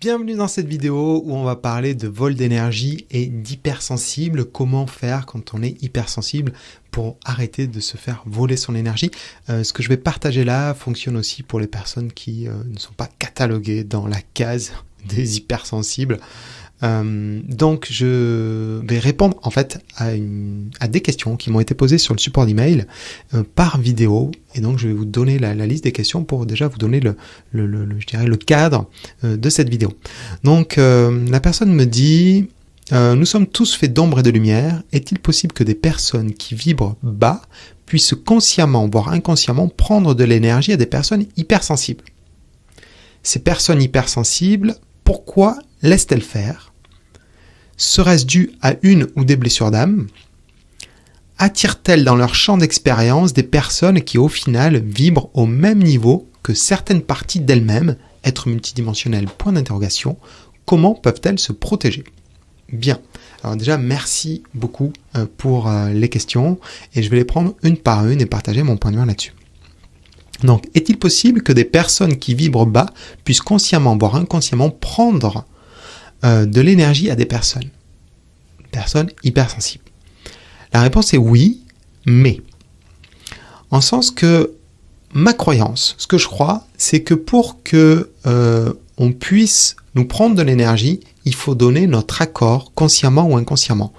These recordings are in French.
Bienvenue dans cette vidéo où on va parler de vol d'énergie et d'hypersensible. Comment faire quand on est hypersensible pour arrêter de se faire voler son énergie. Euh, ce que je vais partager là fonctionne aussi pour les personnes qui euh, ne sont pas cataloguées dans la case des hypersensibles. Euh, donc je vais répondre en fait à, des questions qui m'ont été posées sur le support d'email euh, par vidéo et donc je vais vous donner la, liste des questions pour déjà vous donner le, je dirais le cadre euh, de cette vidéo. Donc la personne me dit nous sommes tous faits d'ombre et de lumière. Est-il possible que des personnes qui vibrent bas puissent consciemment, voire inconsciemment, prendre de l'énergie à des personnes hypersensibles? Ces personnes hypersensibles, pourquoi laissent-elles faire? Serait-ce dû à une ou des blessures d'âme? Attirent-elles dans leur champ d'expérience des personnes qui au final vibrent au même niveau que certaines parties d'elles-mêmes, être multidimensionnelles Point d'interrogation. Comment peuvent-elles se protéger? Bien. Alors déjà, merci beaucoup euh, pour euh, les questions et je vais les prendre une par une et partager mon point de vue là-dessus. Donc, est-il possible que des personnes qui vibrent bas puissent consciemment, voire inconsciemment, prendre euh, de l'énergie à des personnes. Personnes hypersensibles. La réponse est oui, mais. En sens que ma croyance, ce que je crois, c'est que pour que euh, on puisse nous prendre de l'énergie, il faut donner notre accord, consciemment ou inconsciemment.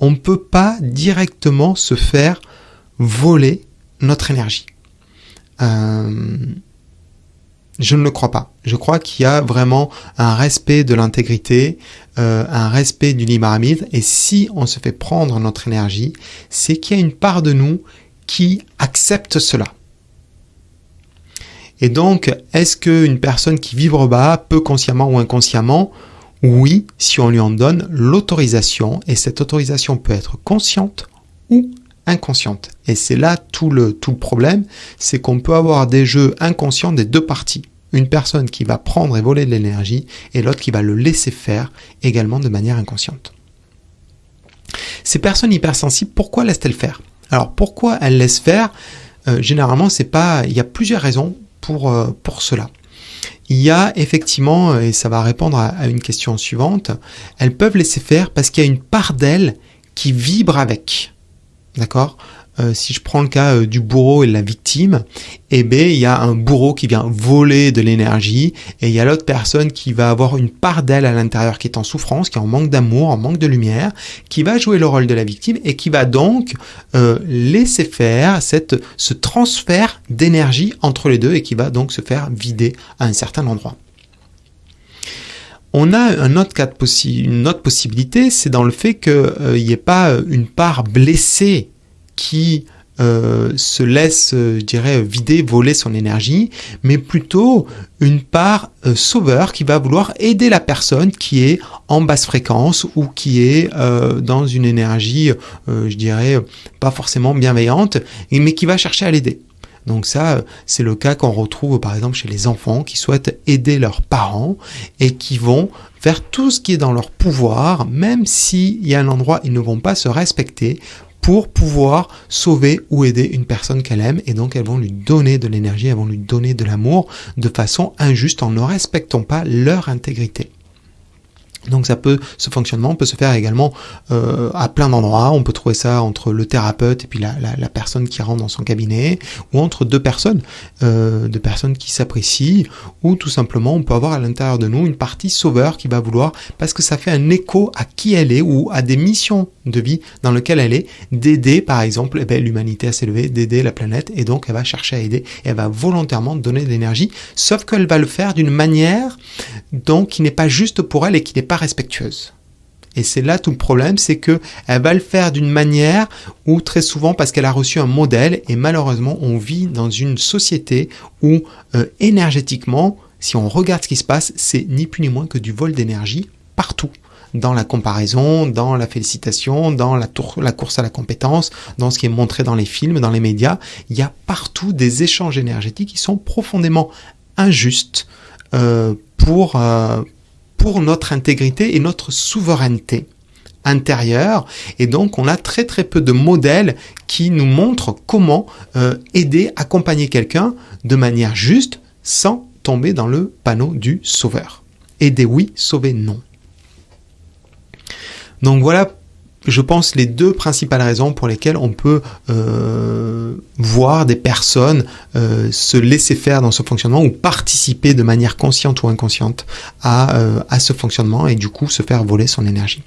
On ne peut pas directement se faire voler notre énergie. Euh, je ne le crois pas. Je crois qu'il y a vraiment un respect de l'intégrité, euh, un respect du libre. Et si on se fait prendre notre énergie, c'est qu'il y a une part de nous qui accepte cela. Et donc, est-ce qu'une personne qui vibre bas peut consciemment ou inconsciemment Oui, si on lui en donne l'autorisation. Et cette autorisation peut être consciente ou inconsciente. Et c'est là tout le, tout problème, c'est qu'on peut avoir des jeux inconscients des deux parties. Une personne qui va prendre et voler de l'énergie et l'autre qui va le laisser faire également de manière inconsciente. Ces personnes hypersensibles, pourquoi laissent-elles faire? Alors pourquoi elles laissent faire? Euh, Généralement, c'est pas. Il y a plusieurs raisons pour, euh, pour cela. Il y a effectivement, et ça va répondre à une question suivante, elles peuvent laisser faire parce qu'il y a une part d'elles qui vibre avec. D'accord? Euh, si je prends le cas euh, du bourreau et de la victime, eh bien, il y a un bourreau qui vient voler de l'énergie et il y a l'autre personne qui va avoir une part d'elle à l'intérieur qui est en souffrance, qui est en manque d'amour, en manque de lumière, qui va jouer le rôle de la victime et qui va donc euh, laisser faire ce transfert d'énergie entre les deux et qui va donc se faire vider à un certain endroit. On a une autre possibilité, c'est dans le fait qu'il n'y ait pas une part blessée qui euh, se laisse, euh, je dirais, vider, voler son énergie, mais plutôt une part euh, sauveur qui va vouloir aider la personne qui est en basse fréquence ou qui est euh, dans une énergie, euh, je dirais, pas forcément bienveillante, mais qui va chercher à l'aider. Donc ça, c'est le cas qu'on retrouve par exemple chez les enfants qui souhaitent aider leurs parents et qui vont faire tout ce qui est dans leur pouvoir, même s'il y a un endroit où ils ne vont pas se respecter, pour pouvoir sauver ou aider une personne qu'elle aime et donc elles vont lui donner de l'énergie, elles vont lui donner de l'amour de façon injuste en ne respectant pas leur intégrité. Donc ça peut, ce fonctionnement peut se faire également euh, à plein d'endroits. On peut trouver ça entre le thérapeute et puis la, la, personne qui rentre dans son cabinet, ou entre deux personnes, euh, deux personnes qui s'apprécient, ou tout simplement on peut avoir à l'intérieur de nous une partie sauveur qui va vouloir, parce que ça fait un écho à qui elle est ou à des missions de vie dans lesquelles elle est, d'aider par exemple eh l'humanité à s'élever, d'aider la planète, et donc elle va chercher à aider, elle va volontairement donner de l'énergie, sauf qu'elle va le faire d'une manière donc qui n'est pas juste pour elle et qui n'est pas respectueuse. Et c'est là tout le problème, c'est que elle va le faire d'une manière où très souvent parce qu'elle a reçu un modèle et malheureusement on vit dans une société où euh, énergétiquement, si on regarde ce qui se passe, c'est ni plus ni moins que du vol d'énergie partout dans la comparaison, dans la félicitation, dans la, tour, la, course à la compétence, dans ce qui est montré dans les films, dans les médias. Il y a partout des échanges énergétiques qui sont profondément injustes euh, pour, euh, pour notre intégrité et notre souveraineté intérieure. Et donc, on a très très peu de modèles qui nous montrent comment euh, aider, accompagner quelqu'un de manière juste sans tomber dans le panneau du sauveur. aider oui, sauver non. Donc voilà je pense, les deux principales raisons pour lesquelles on peut euh, voir des personnes euh, se laisser faire dans ce fonctionnement ou participer de manière consciente ou inconsciente à, euh, à ce fonctionnement et du coup se faire voler son énergie.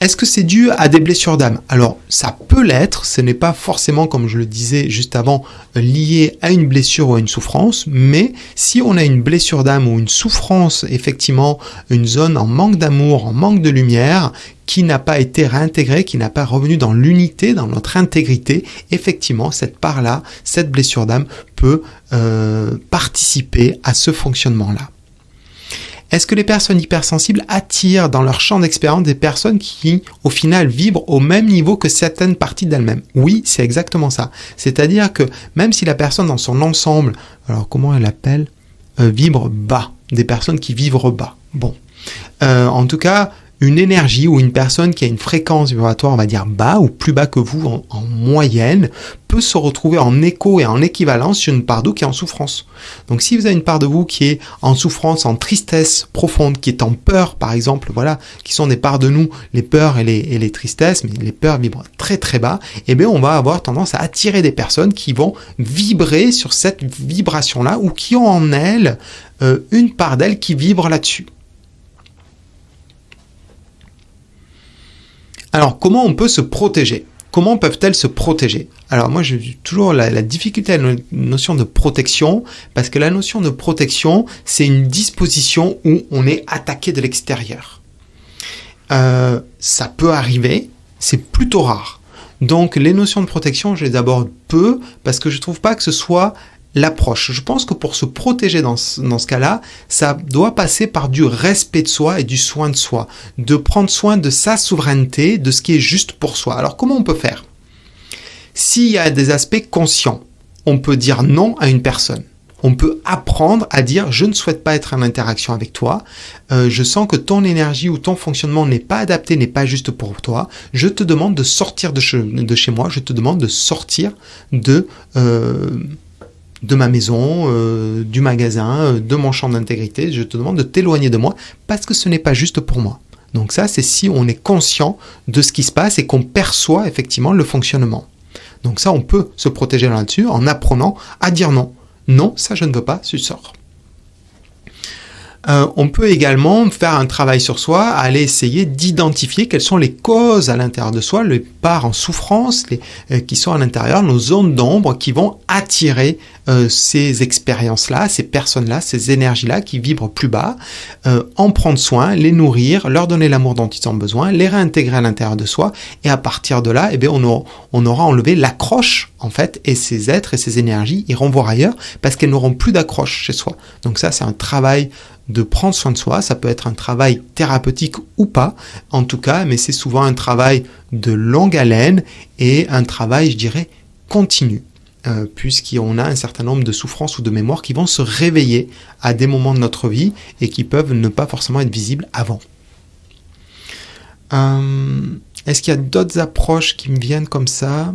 Est-ce que c'est dû à des blessures d'âme? Alors, ça peut l'être, ce n'est pas forcément, comme je le disais juste avant, lié à une blessure ou à une souffrance, mais si on a une blessure d'âme ou une souffrance, effectivement, une zone en manque d'amour, en manque de lumière, qui n'a pas été réintégrée, qui n'a pas revenu dans l'unité, dans notre intégrité, effectivement, cette part-là, cette blessure d'âme peut euh, participer à ce fonctionnement-là. Est-ce que les personnes hypersensibles attirent dans leur champ d'expérience des personnes qui, au final, vibrent au même niveau que certaines parties d'elles-mêmes? Oui, c'est exactement ça. C'est-à-dire que même si la personne dans son ensemble, alors comment elle appelle, euh, vibre bas, des personnes qui vibrent bas. Bon. Euh, en tout cas, une énergie ou une personne qui a une fréquence vibratoire, on va dire bas ou plus bas que vous en, moyenne, peut se retrouver en écho et en équivalence sur une part d'eau qui est en souffrance. Donc si vous avez une part de vous qui est en souffrance, en tristesse profonde, qui est en peur par exemple, voilà, qui sont des parts de nous, les peurs et les, tristesses, mais les peurs vibrent très très bas, eh bien on va avoir tendance à attirer des personnes qui vont vibrer sur cette vibration-là ou qui ont en elles euh, une part d'elles qui vibre là-dessus. Alors, comment on peut se protéger? Comment peuvent-elles se protéger? Alors moi, j'ai toujours la, difficulté à la notion de protection, parce que la notion de protection, c'est une disposition où on est attaqué de l'extérieur. Euh, ça peut arriver, c'est plutôt rare. Donc les notions de protection, je les aborde peu, parce que je trouve pas que ce soit l'approche. Je pense que pour se protéger dans ce, cas-là, ça doit passer par du respect de soi et du soin de soi, de prendre soin de sa souveraineté, de ce qui est juste pour soi. Alors comment on peut faire? S'il y a des aspects conscients, on peut dire non à une personne. On peut apprendre à dire je ne souhaite pas être en interaction avec toi, euh, je sens que ton énergie ou ton fonctionnement n'est pas adapté, n'est pas juste pour toi, je te demande de sortir de chez, de chez moi, je te demande de sortir de... Euh, de ma maison, euh, du magasin, euh, de mon champ d'intégrité. Je te demande de t'éloigner de moi parce que ce n'est pas juste pour moi. Donc ça, c'est si on est conscient de ce qui se passe et qu'on perçoit effectivement le fonctionnement. Donc ça, on peut se protéger là-dessus en apprenant à dire non. Non, ça je ne veux pas, tu sors. Euh, on peut également faire un travail sur soi, aller essayer d'identifier quelles sont les causes à l'intérieur de soi, les parts en souffrance euh, qui sont à l'intérieur, nos zones d'ombre qui vont attirer euh, ces expériences-là, ces personnes-là, ces énergies-là qui vibrent plus bas, en prendre soin, les nourrir, leur donner l'amour dont ils ont besoin, les réintégrer à l'intérieur de soi, et à partir de là, eh bien, on, aura, on aura enlevé l'accroche, en fait, et ces êtres et ces énergies iront voir ailleurs parce qu'elles n'auront plus d'accroche chez soi. Donc ça, c'est un travail de prendre soin de soi. Ça peut être un travail thérapeutique ou pas, en tout cas, mais c'est souvent un travail de longue haleine et un travail, je dirais, continu. Euh, puisqu'on a un certain nombre de souffrances ou de mémoires qui vont se réveiller à des moments de notre vie et qui peuvent ne pas forcément être visibles avant. Euh, est-ce qu'il y a d'autres approches qui me viennent comme ça?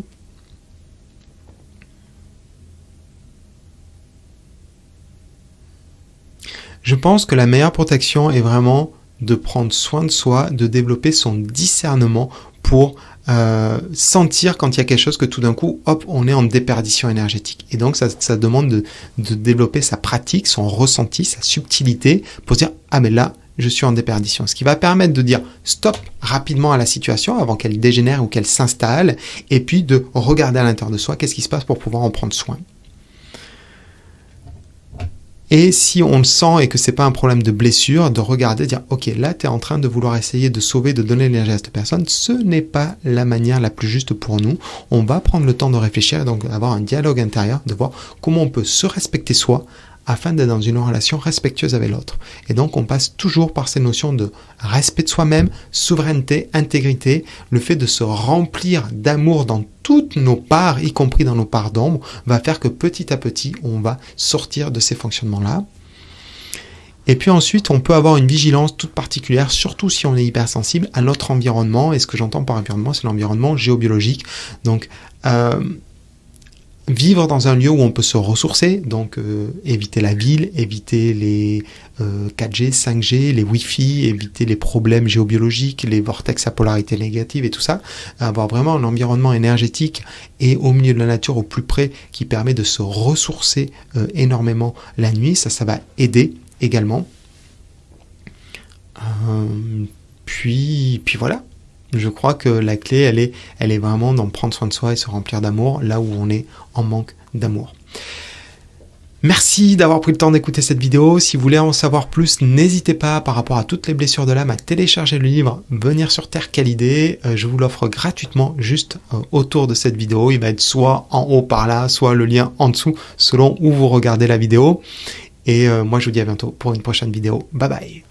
Je pense que la meilleure protection est vraiment de prendre soin de soi, de développer son discernement pour euh, sentir quand il y a quelque chose que tout d'un coup, hop, on est en déperdition énergétique. Et donc ça, demande de, de, développer sa pratique, son ressenti, sa subtilité pour dire ah mais là je suis en déperdition. Ce qui va permettre de dire stop rapidement à la situation avant qu'elle dégénère ou qu'elle s'installe, et puis de regarder à l'intérieur de soi qu'est-ce qui se passe pour pouvoir en prendre soin. Et si on le sent et que c'est pas un problème de blessure, de regarder, dire ok, là tu es en train de vouloir essayer de sauver, de donner l'énergie à cette personne, ce n'est pas la manière la plus juste pour nous. On va prendre le temps de réfléchir et donc avoir un dialogue intérieur, de voir comment on peut se respecter soi afin d'être dans une relation respectueuse avec l'autre. Et donc on passe toujours par ces notions de respect de soi-même, souveraineté, intégrité, le fait de se remplir d'amour dans toutes nos parts, y compris dans nos parts d'ombre, va faire que petit à petit on va sortir de ces fonctionnements-là. Et puis ensuite, on peut avoir une vigilance toute particulière, surtout si on est hypersensible à notre environnement. Et ce que j'entends par environnement, c'est l'environnement géobiologique. Donc, euh, vivre dans un lieu où on peut se ressourcer, donc euh, éviter la ville, éviter les 4G, 5G, les Wi-Fi, éviter les problèmes géobiologiques, les vortex à polarité négative et tout ça, avoir vraiment un environnement énergétique et au milieu de la nature au plus près qui permet de se ressourcer euh, énormément la nuit, ça ça va aider également. Euh, puis, puis voilà, je crois que la clé, elle est, elle est vraiment d'en prendre soin de soi et se remplir d'amour là où on est en manque d'amour. Merci d'avoir pris le temps d'écouter cette vidéo. Si vous voulez en savoir plus, n'hésitez pas par rapport à toutes les blessures de l'âme à télécharger le livre Venir sur Terre, quelle idée. Euh, je vous l'offre gratuitement juste euh, autour de cette vidéo. Il va être soit en haut par là, soit le lien en dessous selon où vous regardez la vidéo. Et euh, moi je vous dis à bientôt pour une prochaine vidéo. Bye bye